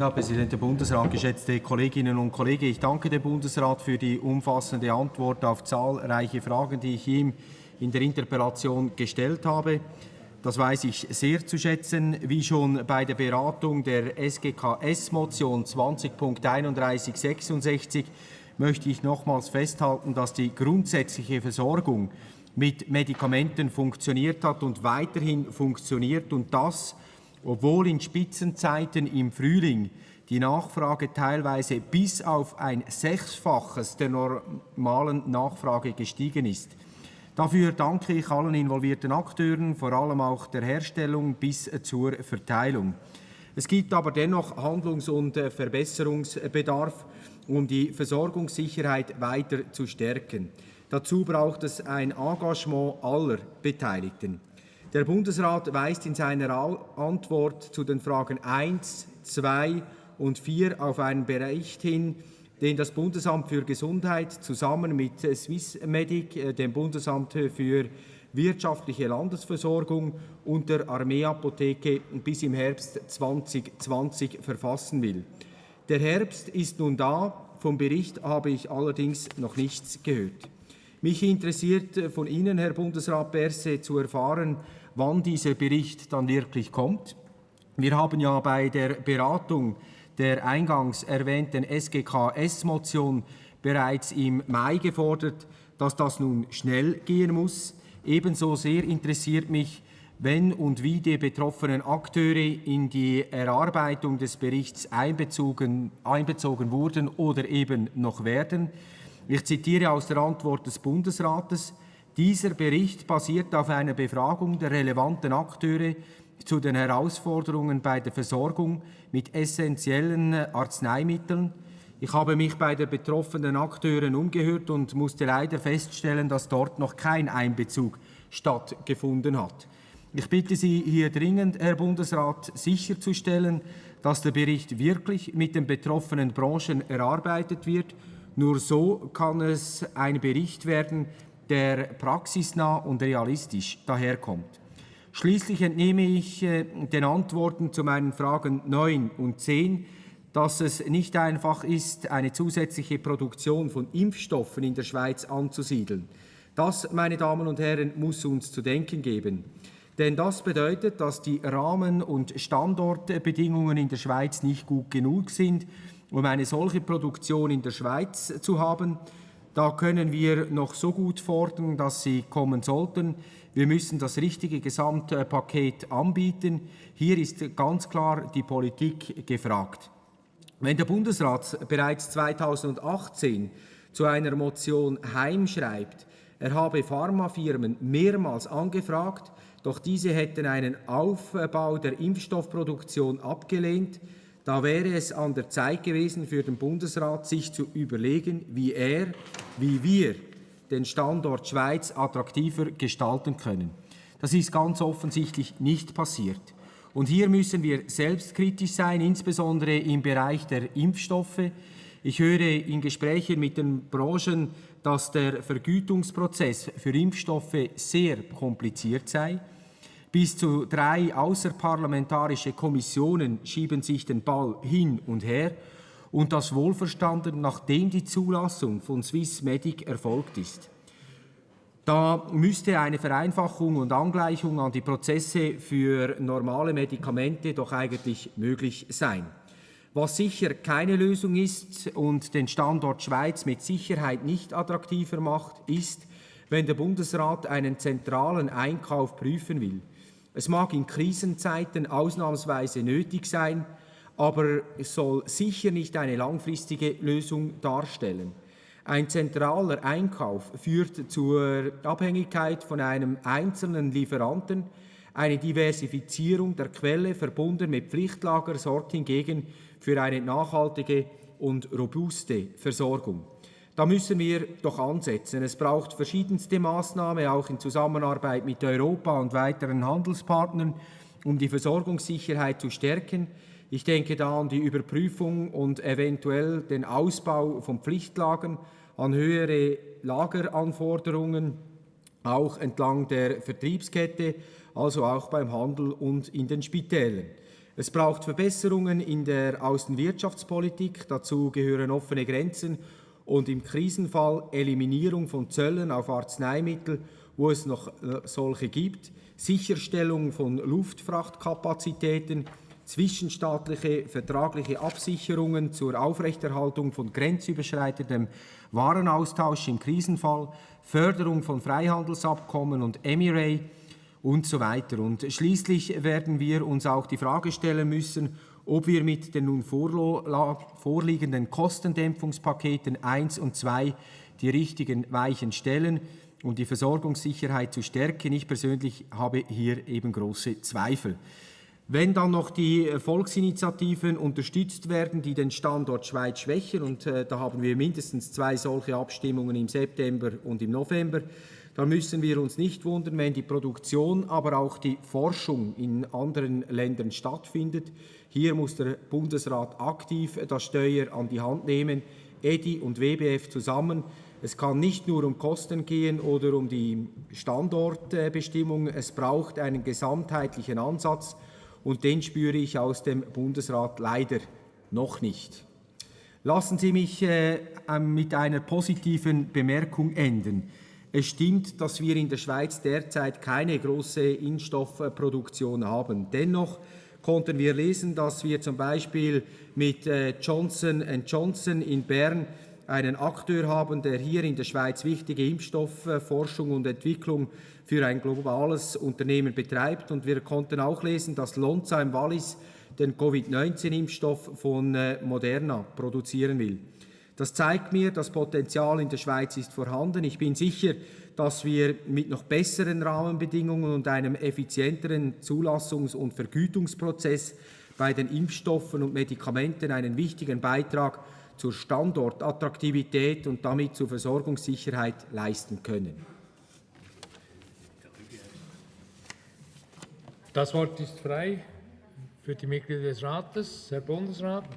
Herr Präsident, der Bundesrat, geschätzte Kolleginnen und Kollegen, ich danke dem Bundesrat für die umfassende Antwort auf zahlreiche Fragen, die ich ihm in der Interpellation gestellt habe. Das weiß ich sehr zu schätzen. Wie schon bei der Beratung der SGKS-Motion 20.3166 möchte ich nochmals festhalten, dass die grundsätzliche Versorgung mit Medikamenten funktioniert hat und weiterhin funktioniert und das, obwohl in Spitzenzeiten im Frühling die Nachfrage teilweise bis auf ein Sechsfaches der normalen Nachfrage gestiegen ist. Dafür danke ich allen involvierten Akteuren, vor allem auch der Herstellung bis zur Verteilung. Es gibt aber dennoch Handlungs- und Verbesserungsbedarf, um die Versorgungssicherheit weiter zu stärken. Dazu braucht es ein Engagement aller Beteiligten. Der Bundesrat weist in seiner Antwort zu den Fragen 1, 2 und 4 auf einen Bericht hin, den das Bundesamt für Gesundheit zusammen mit Swissmedic, äh, dem Bundesamt für wirtschaftliche Landesversorgung und der Armeeapotheke bis im Herbst 2020 verfassen will. Der Herbst ist nun da, vom Bericht habe ich allerdings noch nichts gehört. Mich interessiert äh, von Ihnen, Herr Bundesrat Berse, zu erfahren, wann dieser Bericht dann wirklich kommt. Wir haben ja bei der Beratung der eingangs erwähnten SGKS-Motion bereits im Mai gefordert, dass das nun schnell gehen muss. Ebenso sehr interessiert mich, wenn und wie die betroffenen Akteure in die Erarbeitung des Berichts einbezogen, einbezogen wurden oder eben noch werden. Ich zitiere aus der Antwort des Bundesrates, dieser Bericht basiert auf einer Befragung der relevanten Akteure zu den Herausforderungen bei der Versorgung mit essentiellen Arzneimitteln. Ich habe mich bei den betroffenen Akteuren umgehört und musste leider feststellen, dass dort noch kein Einbezug stattgefunden hat. Ich bitte Sie hier dringend, Herr Bundesrat, sicherzustellen, dass der Bericht wirklich mit den betroffenen Branchen erarbeitet wird. Nur so kann es ein Bericht werden, der praxisnah und realistisch daherkommt. Schließlich entnehme ich äh, den Antworten zu meinen Fragen 9 und 10, dass es nicht einfach ist, eine zusätzliche Produktion von Impfstoffen in der Schweiz anzusiedeln. Das, meine Damen und Herren, muss uns zu denken geben. Denn das bedeutet, dass die Rahmen- und Standortbedingungen in der Schweiz nicht gut genug sind, um eine solche Produktion in der Schweiz zu haben. Da können wir noch so gut fordern, dass sie kommen sollten. Wir müssen das richtige Gesamtpaket anbieten. Hier ist ganz klar die Politik gefragt. Wenn der Bundesrat bereits 2018 zu einer Motion heimschreibt, er habe Pharmafirmen mehrmals angefragt, doch diese hätten einen Aufbau der Impfstoffproduktion abgelehnt, da wäre es an der Zeit gewesen für den Bundesrat, sich zu überlegen, wie er, wie wir den Standort Schweiz attraktiver gestalten können. Das ist ganz offensichtlich nicht passiert. Und hier müssen wir selbstkritisch sein, insbesondere im Bereich der Impfstoffe. Ich höre in Gesprächen mit den Branchen, dass der Vergütungsprozess für Impfstoffe sehr kompliziert sei. Bis zu drei außerparlamentarische Kommissionen schieben sich den Ball hin und her und das wohlverstanden, nachdem die Zulassung von Swissmedic erfolgt ist. Da müsste eine Vereinfachung und Angleichung an die Prozesse für normale Medikamente doch eigentlich möglich sein. Was sicher keine Lösung ist und den Standort Schweiz mit Sicherheit nicht attraktiver macht, ist, wenn der Bundesrat einen zentralen Einkauf prüfen will. Es mag in Krisenzeiten ausnahmsweise nötig sein, aber es soll sicher nicht eine langfristige Lösung darstellen. Ein zentraler Einkauf führt zur Abhängigkeit von einem einzelnen Lieferanten. Eine Diversifizierung der Quelle verbunden mit Pflichtlager sorgt hingegen für eine nachhaltige und robuste Versorgung. Da müssen wir doch ansetzen. Es braucht verschiedenste Maßnahmen, auch in Zusammenarbeit mit Europa und weiteren Handelspartnern, um die Versorgungssicherheit zu stärken. Ich denke da an die Überprüfung und eventuell den Ausbau von Pflichtlagern, an höhere Lageranforderungen, auch entlang der Vertriebskette, also auch beim Handel und in den Spitälern. Es braucht Verbesserungen in der Außenwirtschaftspolitik. Dazu gehören offene Grenzen und im Krisenfall Eliminierung von Zöllen auf Arzneimittel, wo es noch äh, solche gibt, Sicherstellung von Luftfrachtkapazitäten, zwischenstaatliche vertragliche Absicherungen zur Aufrechterhaltung von grenzüberschreitendem Warenaustausch im Krisenfall, Förderung von Freihandelsabkommen und Emirates und so weiter. Und schließlich werden wir uns auch die Frage stellen müssen, ob wir mit den nun vorliegenden Kostendämpfungspaketen 1 und 2 die richtigen Weichen stellen, um die Versorgungssicherheit zu stärken. Ich persönlich habe hier eben große Zweifel. Wenn dann noch die Volksinitiativen unterstützt werden, die den Standort Schweiz schwächen, und äh, da haben wir mindestens zwei solche Abstimmungen im September und im November, dann müssen wir uns nicht wundern, wenn die Produktion, aber auch die Forschung in anderen Ländern stattfindet. Hier muss der Bundesrat aktiv das Steuer an die Hand nehmen, EDI und WBF zusammen. Es kann nicht nur um Kosten gehen oder um die Standortbestimmung. Es braucht einen gesamtheitlichen Ansatz und den spüre ich aus dem Bundesrat leider noch nicht. Lassen Sie mich äh, mit einer positiven Bemerkung enden. Es stimmt, dass wir in der Schweiz derzeit keine große Impfstoffproduktion haben. Dennoch konnten wir lesen, dass wir zum Beispiel mit äh, Johnson Johnson in Bern einen Akteur haben, der hier in der Schweiz wichtige Impfstoffforschung und Entwicklung für ein globales Unternehmen betreibt. Und wir konnten auch lesen, dass Lonza im Wallis den Covid-19-Impfstoff von äh, Moderna produzieren will. Das zeigt mir, das Potenzial in der Schweiz ist vorhanden. Ich bin sicher, dass wir mit noch besseren Rahmenbedingungen und einem effizienteren Zulassungs- und Vergütungsprozess bei den Impfstoffen und Medikamenten einen wichtigen Beitrag zur Standortattraktivität und damit zur Versorgungssicherheit leisten können. Das Wort ist frei für die Mitglieder des Rates. Herr Bundesrat.